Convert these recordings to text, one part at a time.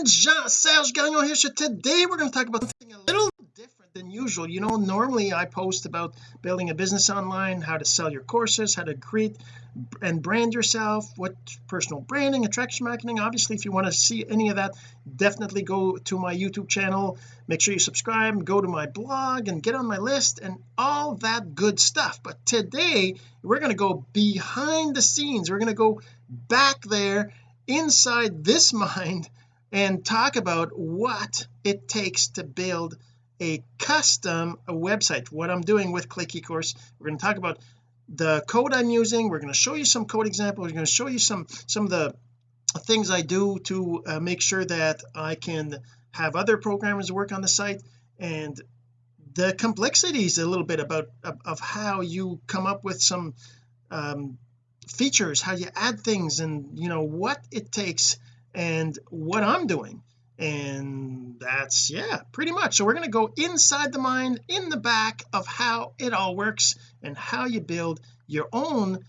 friends Jean-Serge Gagnon here. So today we're going to talk about something a little different than usual. You know normally I post about building a business online how to sell your courses how to create and brand yourself what personal branding attraction marketing. Obviously if you want to see any of that definitely go to my YouTube channel. Make sure you subscribe go to my blog and get on my list and all that good stuff. But today we're going to go behind the scenes. We're going to go back there inside this mind and talk about what it takes to build a custom website. What I'm doing with Click eCourse we're going to talk about the code I'm using we're going to show you some code examples we're going to show you some some of the things I do to uh, make sure that I can have other programmers work on the site and the complexities a little bit about of, of how you come up with some um, features how you add things and you know what it takes and what I'm doing. And that's yeah pretty much. So we're going to go inside the mind in the back of how it all works and how you build your own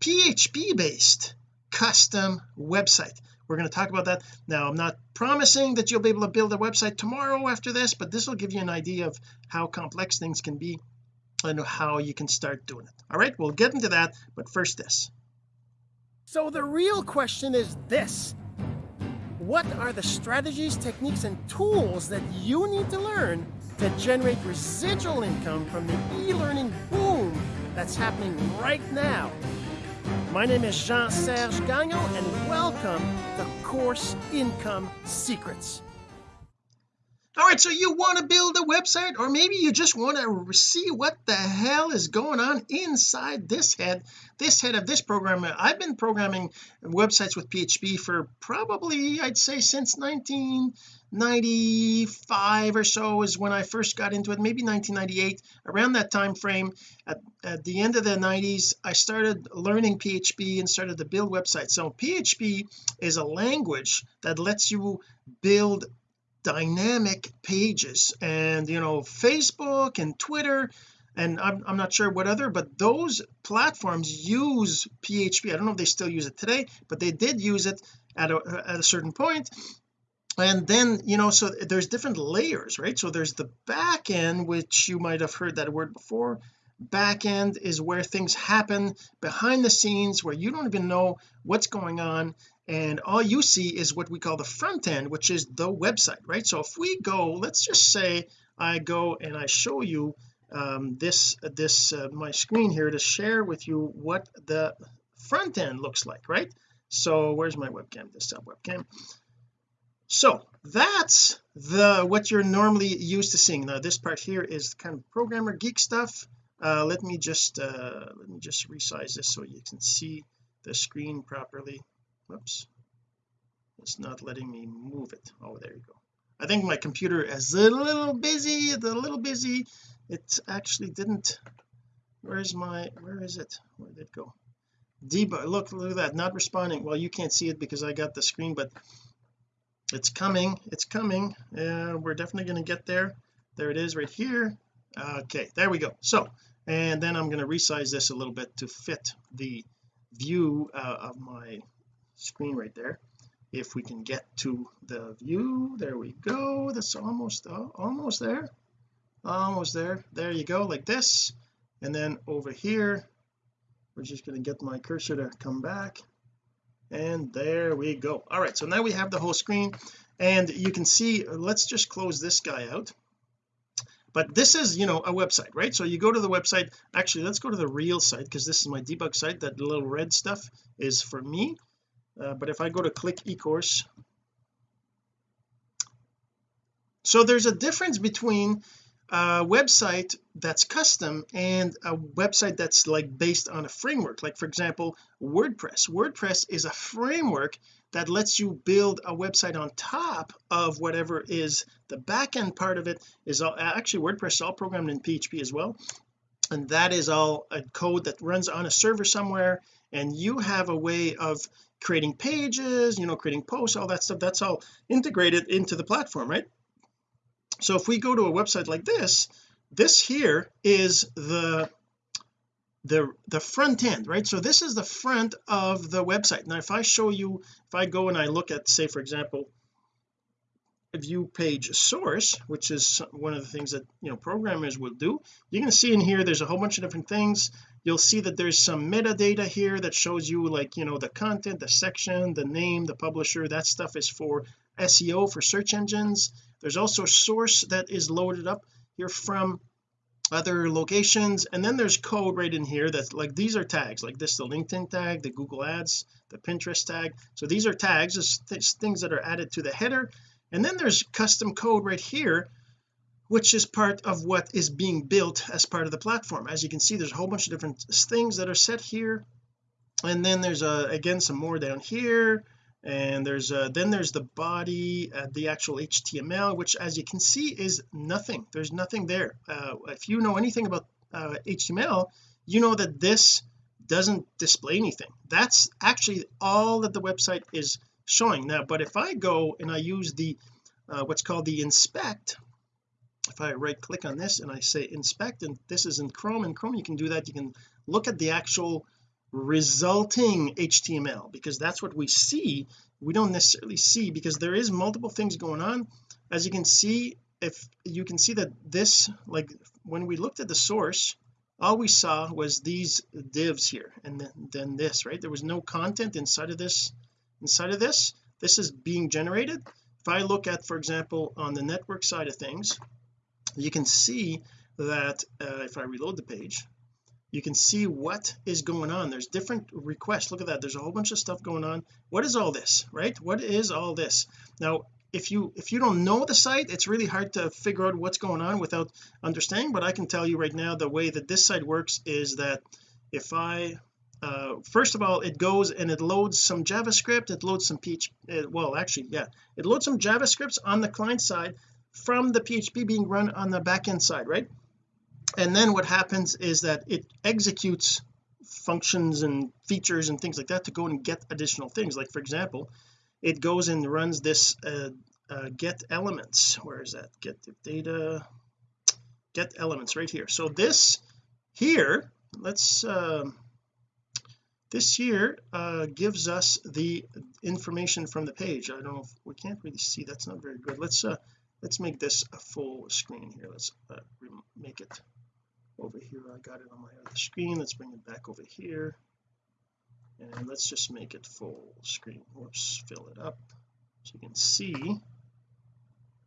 PHP based custom website. We're going to talk about that. Now I'm not promising that you'll be able to build a website tomorrow after this but this will give you an idea of how complex things can be and how you can start doing it. All right we'll get into that but first this. So the real question is this what are the strategies techniques and tools that you need to learn to generate residual income from the e-learning boom that's happening right now? My name is Jean-Serge Gagnon and welcome to Course Income Secrets all right so you want to build a website or maybe you just want to see what the hell is going on inside this head this head of this program. I've been programming websites with PHP for probably I'd say since 1995 or so is when I first got into it maybe 1998 around that time frame. At, at the end of the 90s I started learning PHP and started to build websites. So PHP is a language that lets you build dynamic pages. And you know Facebook and Twitter and I'm, I'm not sure what other but those platforms use PHP I don't know if they still use it today but they did use it at a, at a certain point. And then you know so there's different layers right? So there's the back end which you might have heard that word before back end is where things happen behind the scenes where you don't even know what's going on and all you see is what we call the front end which is the website right? So if we go let's just say I go and I show you um, this this uh, my screen here to share with you what the front end looks like right? So where's my webcam? Desktop webcam. So that's the what you're normally used to seeing. Now this part here is kind of programmer geek stuff uh, let me just uh, let me just resize this so you can see the screen properly. Whoops it's not letting me move it. Oh there you go. I think my computer is a little busy a little busy. It actually didn't. Where's my where is it? Where did it go? Debug look look at that not responding. Well you can't see it because I got the screen but it's coming it's coming. Uh, we're definitely going to get there. There it is right here. Okay there we go. So and then I'm going to resize this a little bit to fit the view uh, of my screen right there. If we can get to the view there we go. That's almost uh, almost there. Almost there. There you go like this. And then over here we're just going to get my cursor to come back. And there we go. All right so now we have the whole screen. And you can see let's just close this guy out but this is you know a website right? So you go to the website. Actually let's go to the real site because this is my debug site. That little red stuff is for me. Uh, but if I go to click eCourse. So there's a difference between a website that's custom and a website that's like based on a framework. Like for example WordPress. WordPress is a framework that lets you build a website on top of whatever is the backend part of it. Is all actually WordPress is all programmed in PHP as well. And that is all a code that runs on a server somewhere and you have a way of creating pages you know creating posts all that stuff. That's all integrated into the platform right so if we go to a website like this this here is the the the front end right? So this is the front of the website. Now if I show you if I go and I look at say for example view page source which is one of the things that you know programmers will do you can see in here there's a whole bunch of different things. You'll see that there's some metadata here that shows you like you know the content the section the name the publisher that stuff is for SEO for search engines. There's also source that is loaded up here from other locations. And then there's code right in here that like these are tags like this the LinkedIn tag the Google ads the Pinterest tag. So these are tags it's things that are added to the header. And then there's custom code right here which is part of what is being built as part of the platform. As you can see there's a whole bunch of different things that are set here. And then there's uh, again some more down here and there's uh, then there's the body uh, the actual HTML which as you can see is nothing. There's nothing there. Uh, if you know anything about HTML uh, you know that this doesn't display anything. That's actually all that the website is showing. Now but if I go and I use the uh, what's called the inspect if I right click on this and I say inspect and this is in Chrome in Chrome you can do that. You can look at the actual resulting HTML because that's what we see. We don't necessarily see because there is multiple things going on. As you can see if you can see that this like when we looked at the source all we saw was these divs here and then, then this right? There was no content inside of this inside of this. This is being generated. If I look at for example on the network side of things you can see that uh, if I reload the page you can see what is going on. There's different requests. Look at that. There's a whole bunch of stuff going on. What is all this right? What is all this? Now if you if you don't know the site it's really hard to figure out what's going on without understanding but I can tell you right now the way that this site works is that if I uh, first of all it goes and it loads some JavaScript it loads some PHP well actually yeah it loads some JavaScripts on the client side from the PHP being run on the back end side right and then what happens is that it executes functions and features and things like that to go and get additional things. Like for example it goes and runs this uh, uh, get elements. Where is that? Get data get elements right here. So this here let's um, this here uh, gives us the information from the page. I don't know if we can't really see that's not very good. Let's uh let's make this a full screen here. Let's uh, make it over here I got it on my other screen let's bring it back over here. And let's just make it full screen whoops fill it up so you can see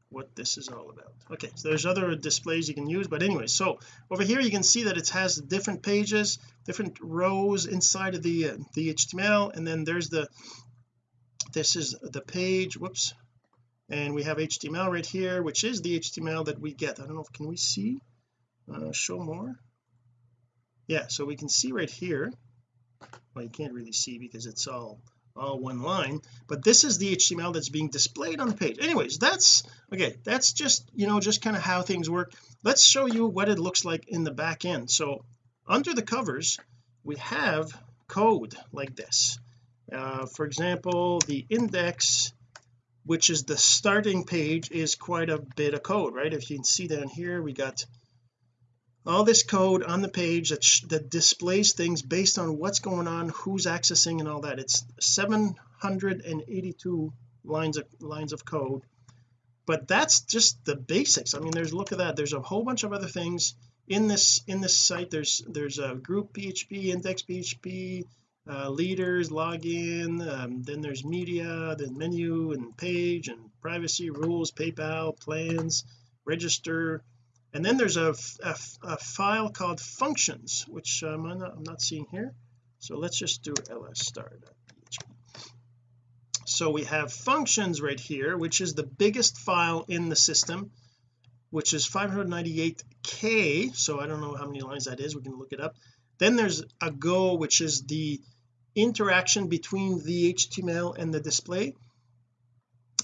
what this is all about. Okay so there's other displays you can use but anyway so over here you can see that it has different pages different rows inside of the uh, the HTML and then there's the this is the page whoops. And we have HTML right here which is the HTML that we get. I don't know if can we see uh, show more. Yeah so we can see right here. Well you can't really see because it's all all one line but this is the HTML that's being displayed on the page. Anyways that's okay that's just you know just kind of how things work. Let's show you what it looks like in the back end. So under the covers we have code like this. Uh, for example the index which is the starting page is quite a bit of code right? If you can see down here we got all this code on the page that, that displays things based on what's going on who's accessing and all that. It's 782 lines of lines of code. But that's just the basics. I mean there's look at that. There's a whole bunch of other things in this in this site. There's there's a group PHP index PHP uh, leaders login um, then there's media then menu and page and privacy rules PayPal plans register and then there's a, a, a file called functions which um, I'm, not, I'm not seeing here. So let's just do ls star.php so we have functions right here which is the biggest file in the system which is 598k so I don't know how many lines that is. We can look it up. Then there's a go which is the interaction between the HTML and the display.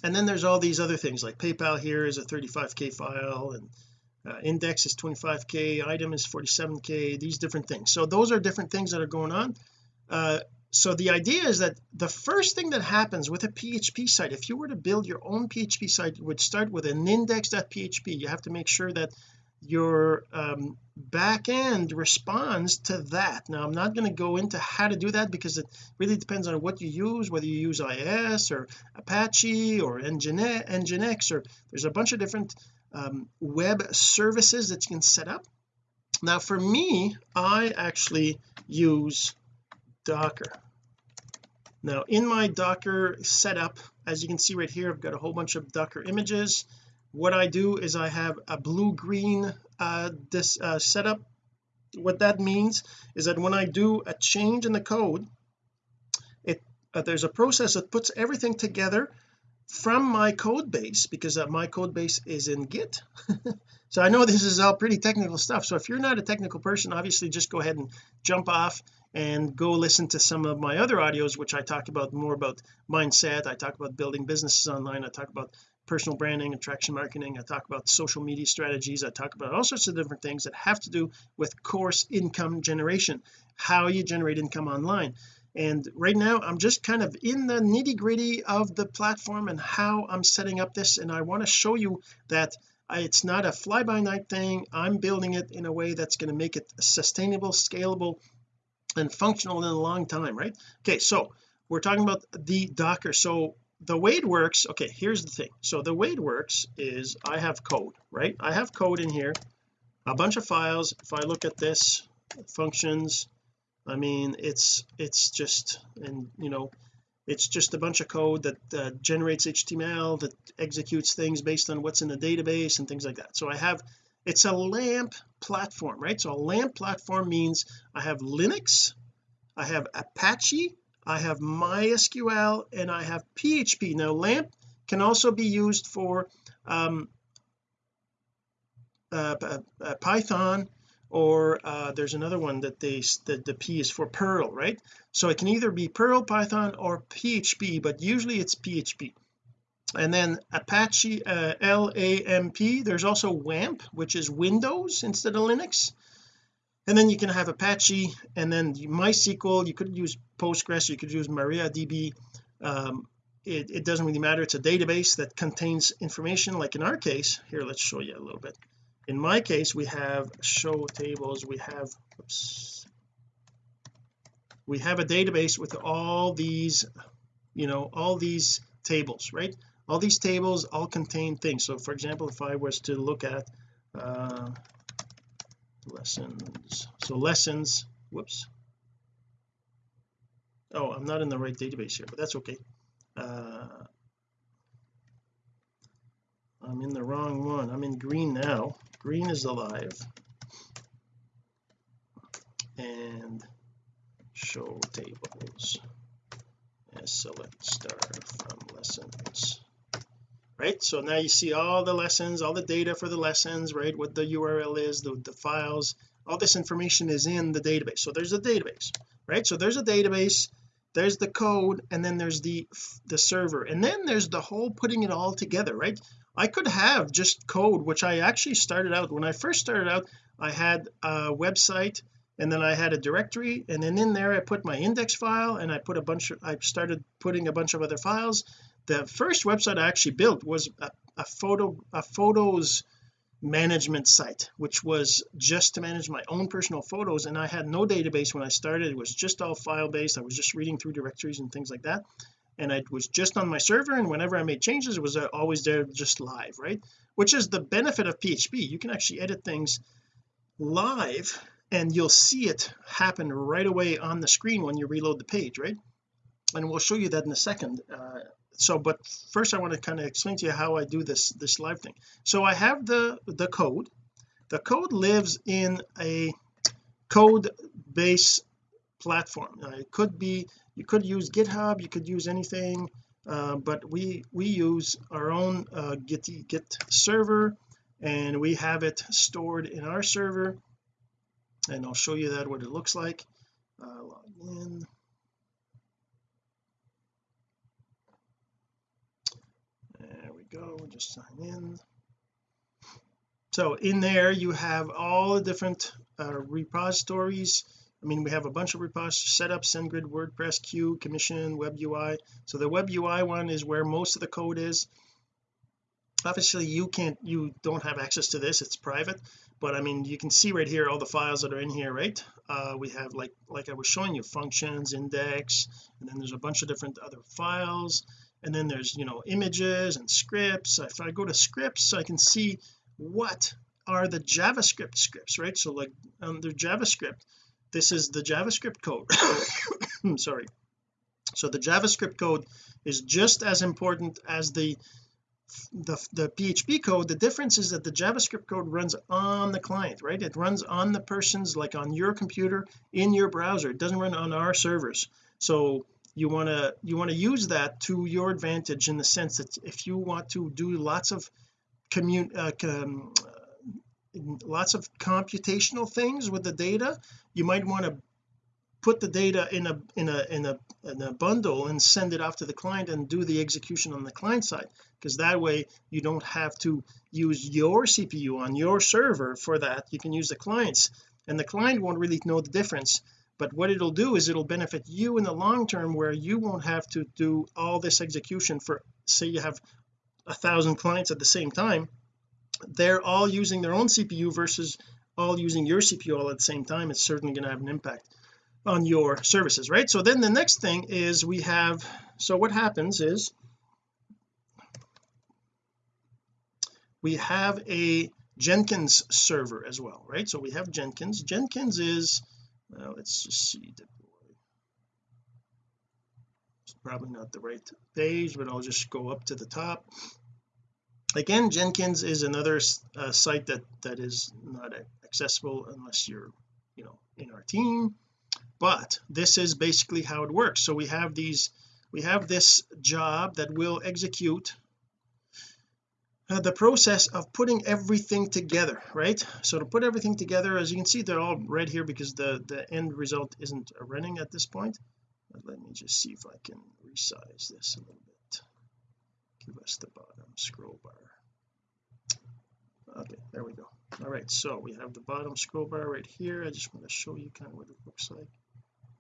And then there's all these other things like PayPal here is a 35k file and uh, index is 25k item is 47k these different things. So those are different things that are going on. Uh, so the idea is that the first thing that happens with a PHP site if you were to build your own PHP site would start with an index.php you have to make sure that your um, back end responds to that. Now I'm not going to go into how to do that because it really depends on what you use whether you use IIS or Apache or Nginx, Nginx or there's a bunch of different um, web services that you can set up. Now for me I actually use Docker. Now in my Docker setup as you can see right here I've got a whole bunch of Docker images. What I do is I have a blue green uh, this uh, setup. What that means is that when I do a change in the code it uh, there's a process that puts everything together from my code base because uh, my code base is in git. So I know this is all pretty technical stuff. So if you're not a technical person obviously just go ahead and jump off and go listen to some of my other audios which I talk about more about mindset. I talk about building businesses online. I talk about personal branding attraction marketing. I talk about social media strategies. I talk about all sorts of different things that have to do with course income generation how you generate income online and right now I'm just kind of in the nitty gritty of the platform and how I'm setting up this. And I want to show you that it's not a fly-by-night thing. I'm building it in a way that's going to make it sustainable scalable and functional in a long time right? Okay so we're talking about the docker. So the way it works okay here's the thing. So the way it works is I have code right? I have code in here a bunch of files. If I look at this functions I mean it's it's just and you know it's just a bunch of code that uh, generates HTML that executes things based on what's in the database and things like that. So I have it's a LAMP platform right? So a LAMP platform means I have Linux I have Apache I have MySQL and I have PHP now LAMP can also be used for um, uh, uh, Python or uh, there's another one that they that the P is for Perl right? So it can either be Perl Python or PHP but usually it's PHP and then Apache uh, LAMP there's also WAMP which is Windows instead of Linux. And then you can have Apache and then MySQL you could use Postgres you could use MariaDB. Um, it, it doesn't really matter it's a database that contains information like in our case. Here let's show you a little bit in my case we have show tables. We have oops, we have a database with all these you know all these tables right? All these tables all contain things. So for example if I was to look at uh, lessons. So lessons whoops. Oh I'm not in the right database here but that's okay. Uh, I'm in the wrong one. I'm in green now. Green is alive. And show tables. And select star from lessons. Right? So now you see all the lessons all the data for the lessons right? What the URL is the, the files. All this information is in the database. So there's a database right? So there's a database there's the code and then there's the the server. And then there's the whole putting it all together right I could have just code which I actually started out when I first started out I had a website and then I had a directory and then in there I put my index file and I put a bunch of I started putting a bunch of other files. The first website I actually built was a, a photo a photos management site which was just to manage my own personal photos and I had no database when I started. It was just all file based I was just reading through directories and things like that and it was just on my server and whenever I made changes it was uh, always there just live right? Which is the benefit of PHP you can actually edit things live and you'll see it happen right away on the screen when you reload the page right? And we'll show you that in a second uh, so but first I want to kind of explain to you how I do this this live thing. So I have the the code. The code lives in a code base platform. Now it could be you could use github you could use anything uh, but we we use our own uh, git git server and we have it stored in our server and I'll show you that what it looks like. Uh, log in. There we go just sign in. So in there you have all the different uh, repositories I mean we have a bunch of repositories setup SendGrid WordPress Q commission web UI so the web UI one is where most of the code is. Obviously you can't you don't have access to this it's private but I mean you can see right here all the files that are in here right? Uh, we have like like I was showing you functions index and then there's a bunch of different other files. And then there's you know images and scripts. If I go to scripts I can see what are the JavaScript scripts right? So like under JavaScript this is the JavaScript code. Sorry. So the JavaScript code is just as important as the the, the PHP code. The difference is that the JavaScript code runs on the client right? It runs on the person's like on your computer in your browser. It doesn't run on our servers. So you want to you want to use that to your advantage in the sense that if you want to do lots of commun uh, com, lots of computational things with the data. You might want to put the data in a in a in a in a bundle and send it off to the client and do the execution on the client side because that way you don't have to use your CPU on your server for that. You can use the clients and the client won't really know the difference. But what it'll do is it'll benefit you in the long term where you won't have to do all this execution for say you have a thousand clients at the same time they're all using their own CPU versus all using your CPU all at the same time it's certainly going to have an impact on your services right? So then the next thing is we have so what happens is we have a Jenkins server as well right? So we have Jenkins. Jenkins is well let's just see it's probably not the right page but I'll just go up to the top again Jenkins is another uh, site that that is not accessible unless you're you know in our team. But this is basically how it works. So we have these we have this job that will execute uh, the process of putting everything together right? So to put everything together as you can see they're all red here because the the end result isn't running at this point. But let me just see if I can resize this a little bit give us uh, the bottom scroll bar. Okay there we go. All right so we have the bottom scroll bar right here. I just want to show you kind of what it looks like.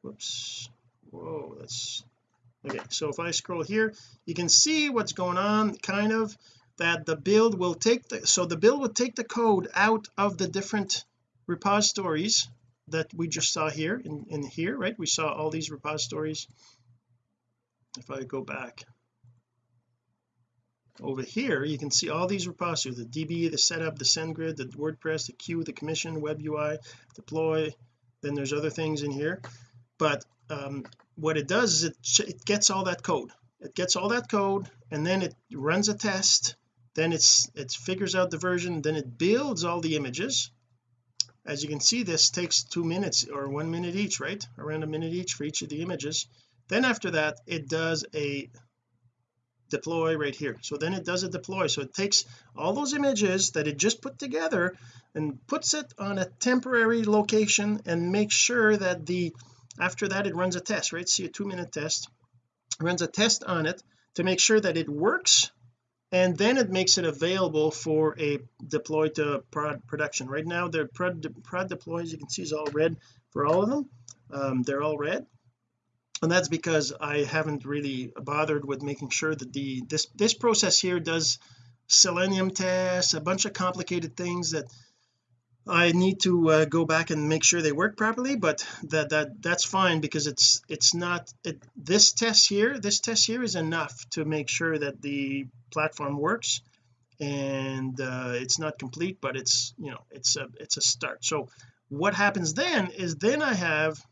Whoops. Whoa that's okay so if I scroll here you can see what's going on kind of that the build will take the so the build will take the code out of the different repositories that we just saw here in, in here right? We saw all these repositories. If I go back over here you can see all these repositories the DB the setup the SendGrid the WordPress the queue the commission web UI deploy then there's other things in here. But um, what it does is it, it gets all that code. It gets all that code and then it runs a test then it's it figures out the version then it builds all the images. As you can see this takes two minutes or one minute each right? Around a minute each for each of the images. Then after that it does a deploy right here. So then it does a deploy. So it takes all those images that it just put together and puts it on a temporary location and makes sure that the after that it runs a test right? See a two minute test runs a test on it to make sure that it works and then it makes it available for a deploy to prod production. Right now the prod, prod deploys you can see is all red for all of them. Um, they're all red and that's because I haven't really bothered with making sure that the this this process here does selenium tests a bunch of complicated things that I need to uh, go back and make sure they work properly but that that that's fine because it's it's not it, this test here this test here is enough to make sure that the platform works and uh, it's not complete but it's you know it's a it's a start. So what happens then is then I have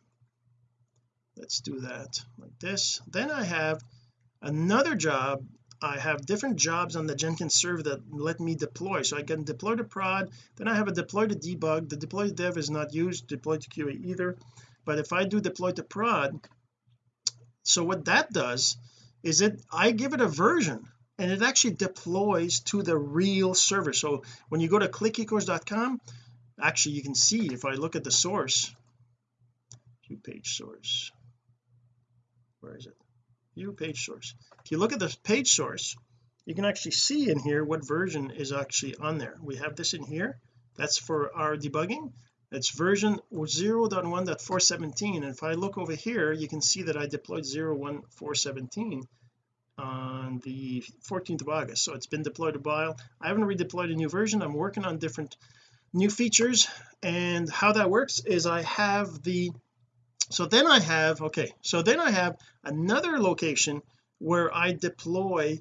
let's do that like this. Then I have another job. I have different jobs on the Jenkins server that let me deploy. So I can deploy to prod. Then I have a deploy to debug. The deploy to dev is not used. Deploy to QA either. But if I do deploy to prod so what that does is it I give it a version and it actually deploys to the real server. So when you go to clickecourse.com actually you can see if I look at the source view page source where is it? View page source. If you look at the page source you can actually see in here what version is actually on there. We have this in here. That's for our debugging. It's version 0.1.417 and if I look over here you can see that I deployed 0.1.417 on the 14th of August. So it's been deployed a while. I haven't redeployed a new version. I'm working on different new features. And how that works is I have the so then I have okay so then I have another location where I deploy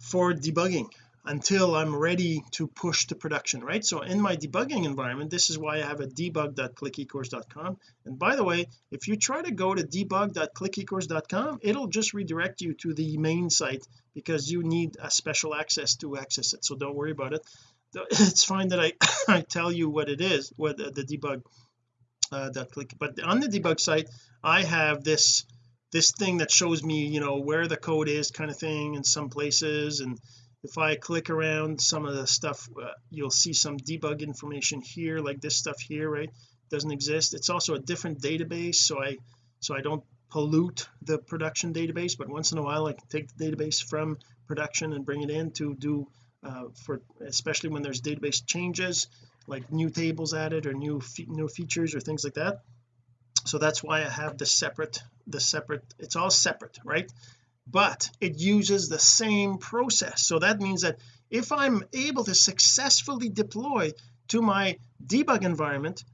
for debugging until I'm ready to push to production right? So in my debugging environment this is why I have a debug.clickecourse.com and by the way if you try to go to debug.clickecourse.com it'll just redirect you to the main site because you need a special access to access it. So don't worry about it. It's fine that I I tell you what it is what the, the debug uh, that click. But on the debug site I have this this thing that shows me you know where the code is kind of thing in some places. And if I click around some of the stuff uh, you'll see some debug information here like this stuff here right? Doesn't exist. It's also a different database so I so I don't pollute the production database. But once in a while I can take the database from production and bring it in to do uh, for especially when there's database changes like new tables added or new fe new features or things like that. So that's why I have the separate the separate it's all separate right? But it uses the same process. So that means that if I'm able to successfully deploy to my debug environment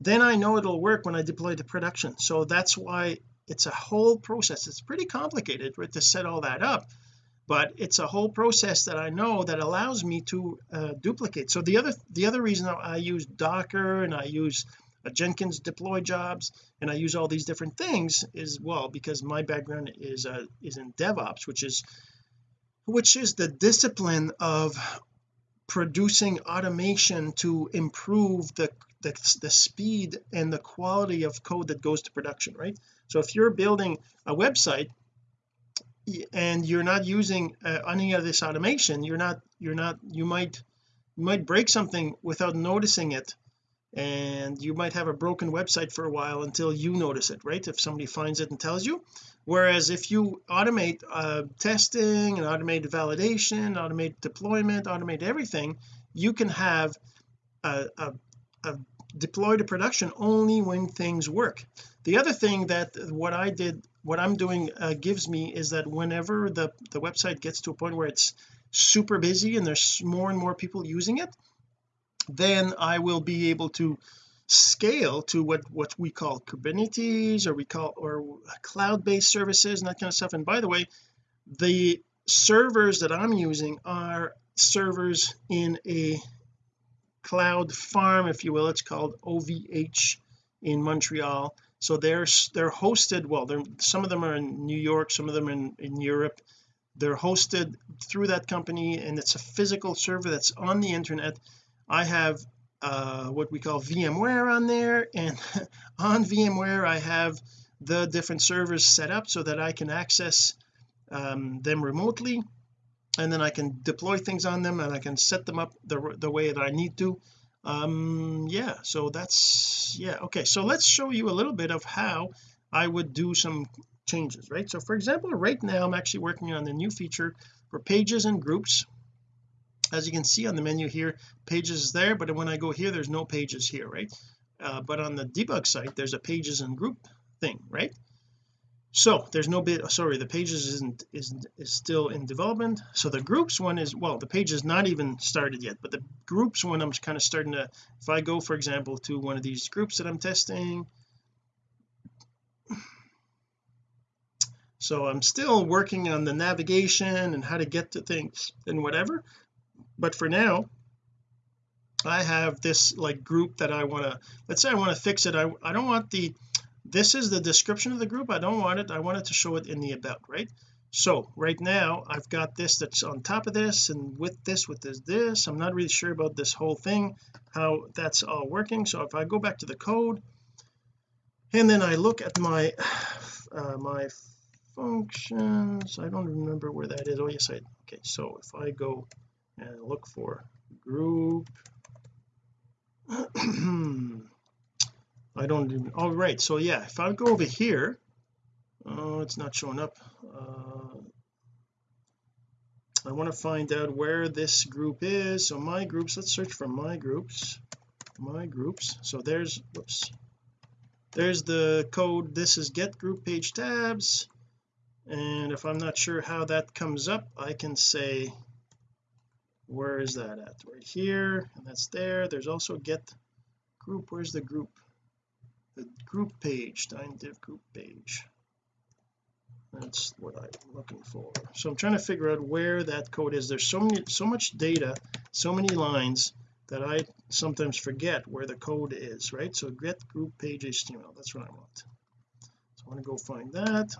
then I know it'll work when I deploy to production. So that's why it's a whole process. It's pretty complicated right to set all that up but it's a whole process that I know that allows me to uh, duplicate. So the other the other reason I use Docker and I use Jenkins deploy jobs and I use all these different things is well because my background is uh, is in DevOps which is which is the discipline of producing automation to improve the, the the speed and the quality of code that goes to production right? So if you're building a website and you're not using uh, any of this automation you're not you're not you might you might break something without noticing it and you might have a broken website for a while until you notice it right? If somebody finds it and tells you. Whereas if you automate uh, testing and automate validation automate deployment automate everything you can have a, a, a deploy to production only when things work. The other thing that what I did what I'm doing uh, gives me is that whenever the the website gets to a point where it's super busy and there's more and more people using it then I will be able to scale to what what we call Kubernetes or we call or cloud-based services and that kind of stuff. And by the way the servers that I'm using are servers in a cloud farm if you will. It's called OVH in Montreal so they're they're hosted well they're some of them are in New York some of them in in Europe. They're hosted through that company and it's a physical server that's on the internet. I have uh, what we call VMware on there and on VMware I have the different servers set up so that I can access um, them remotely and then I can deploy things on them and I can set them up the, the way that I need to um yeah so that's yeah okay so let's show you a little bit of how I would do some changes right? So for example right now I'm actually working on the new feature for pages and groups. As you can see on the menu here pages is there but when I go here there's no pages here right? Uh, but on the debug site there's a pages and group thing right so there's no bit sorry the pages isn't isn't is still in development. So the groups one is well the page is not even started yet but the groups one I'm kind of starting to if I go for example to one of these groups that I'm testing. So I'm still working on the navigation and how to get to things and whatever but for now I have this like group that I want to let's say I want to fix it. I, I don't want the this is the description of the group. I don't want it I wanted to show it in the about right? So right now I've got this that's on top of this and with this with this this. I'm not really sure about this whole thing how that's all working. So if I go back to the code and then I look at my uh, my functions I don't remember where that is. Oh yes I okay. So if I go and look for group I don't even all oh, so yeah if I go over here oh it's not showing up uh, I want to find out where this group is so my groups let's search for my groups my groups so there's whoops there's the code this is get group page tabs and if I'm not sure how that comes up I can say where is that at? Right here and that's there there's also get group where's the group the group page time div group page. That's what I'm looking for. So I'm trying to figure out where that code is. There's so many so much data so many lines that I sometimes forget where the code is right? So get group page HTML that's what I want. So I want to go find that.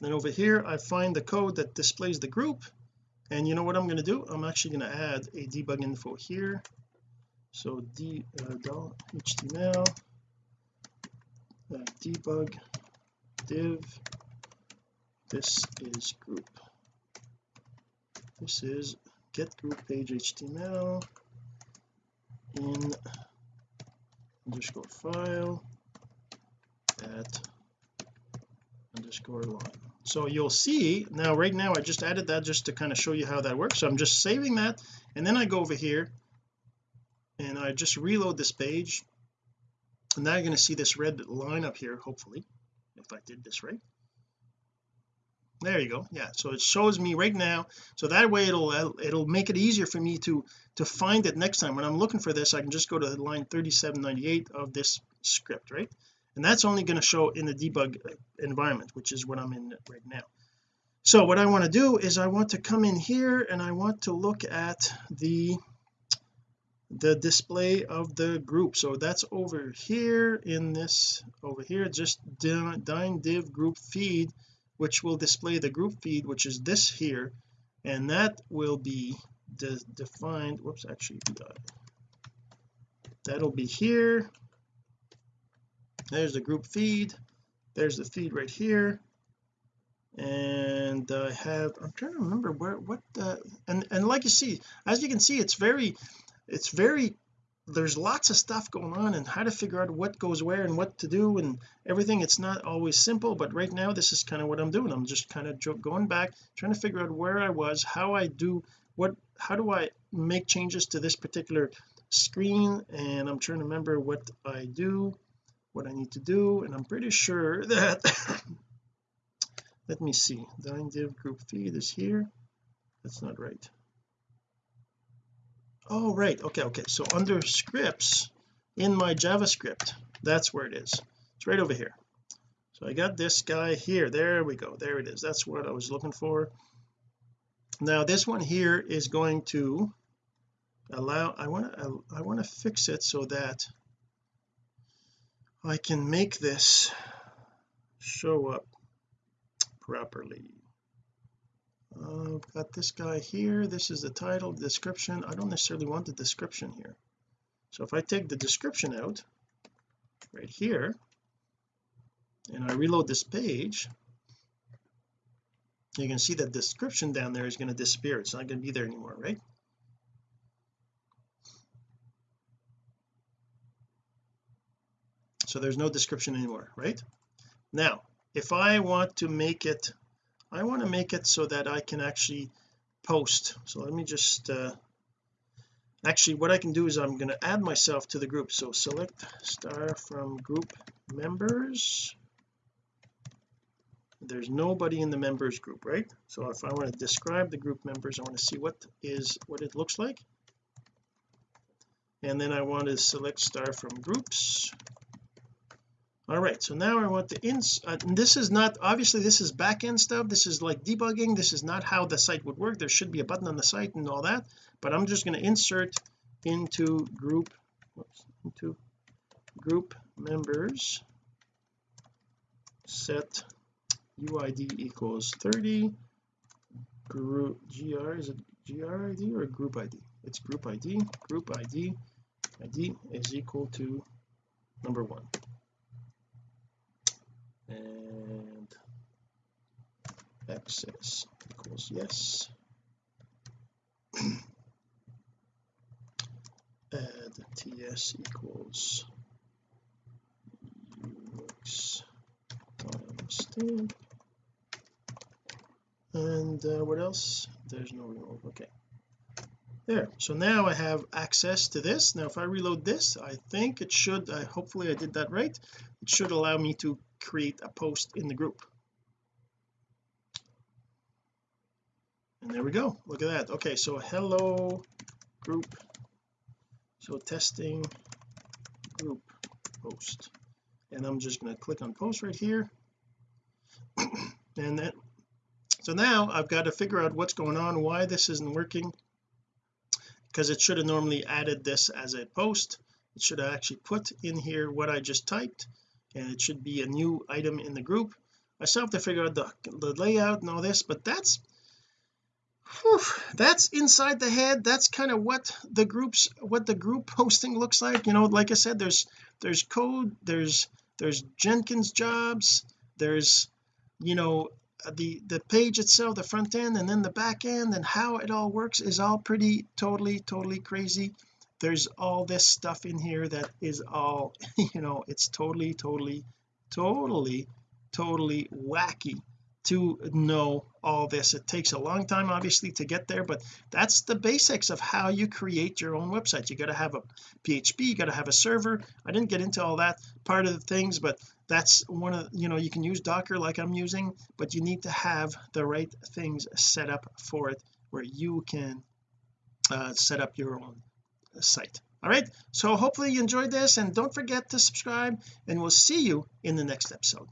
Then over here I find the code that displays the group. And you know what I'm going to do? I'm actually going to add a debug info here so d uh, html uh, debug div this is group. This is get group page html in underscore file at underscore line. So you'll see now right now I just added that just to kind of show you how that works. So I'm just saving that and then I go over here and I just reload this page. And now you're going to see this red line up here hopefully if I did this right. There you go. Yeah so it shows me right now. So that way it'll uh, it'll make it easier for me to to find it next time. When I'm looking for this I can just go to line 3798 of this script right? And that's only going to show in the debug uh, environment which is what I'm in right now. So what I want to do is I want to come in here and I want to look at the the display of the group. So that's over here in this over here just dyn div group feed which will display the group feed which is this here. And that will be de defined whoops actually uh, that'll be here. There's the group feed. There's the feed right here. And I have I'm trying to remember where what the and and like you see as you can see it's very it's very there's lots of stuff going on and how to figure out what goes where and what to do and everything. It's not always simple but right now this is kind of what I'm doing. I'm just kind of going back trying to figure out where I was how I do what how do I make changes to this particular screen? And I'm trying to remember what I do what I need to do and I'm pretty sure that let me see. The div group feed is here. That's not right oh right. Okay okay. So under scripts in my JavaScript that's where it is. It's right over here. So I got this guy here. There we go. There it is. That's what I was looking for. Now this one here is going to allow I want to I want to fix it so that I can make this show up properly I've got this guy here. This is the title description. I don't necessarily want the description here. So if I take the description out right here and I reload this page you can see that description down there is going to disappear. It's not going to be there anymore right? So there's no description anymore right? Now if I want to make it I want to make it so that I can actually post. So let me just uh actually what I can do is I'm going to add myself to the group. So select star from group members. There's nobody in the members group right? So if I want to describe the group members I want to see what is what it looks like. And then I want to select star from groups all right so now I want the ins uh, this is not obviously this is back-end stuff. This is like debugging. This is not how the site would work. There should be a button on the site and all that but I'm just going to insert into group whoops, into group members. Set UID equals 30 group gr is it gr id or group id it's group id group id id is equal to number one and access equals yes. Add ts equals ux timestamp and uh, what else? There's no remove okay. There. So now I have access to this. Now if I reload this I think it should I hopefully I did that right it should allow me to create a post in the group. And there we go. Look at that. Okay so hello group. So testing group post. And I'm just going to click on post right here. And then so now I've got to figure out what's going on why this isn't working. Because it should have normally added this as a post. It should have actually put in here what I just typed and it should be a new item in the group. I still have to figure out the, the layout and all this but that's whew, that's inside the head. That's kind of what the groups what the group posting looks like. You know like I said there's there's code there's there's Jenkins jobs there's you know uh, the the page itself the front end and then the back end and how it all works is all pretty totally totally crazy there's all this stuff in here that is all you know it's totally totally totally totally wacky to know all this. It takes a long time obviously to get there but that's the basics of how you create your own website. You got to have a PHP you got to have a server. I didn't get into all that part of the things but that's one of you know you can use docker like I'm using but you need to have the right things set up for it where you can uh, set up your own site all right so hopefully you enjoyed this and don't forget to subscribe and we'll see you in the next episode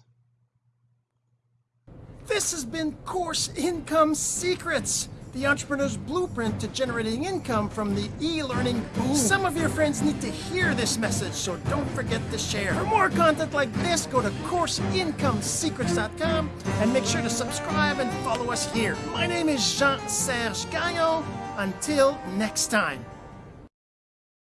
this has been Course Income Secrets, the entrepreneur's blueprint to generating income from the e-learning boom. Some of your friends need to hear this message, so don't forget to share. For more content like this, go to CourseIncomeSecrets.com and make sure to subscribe and follow us here. My name is Jean-Serge Gagnon. Until next time.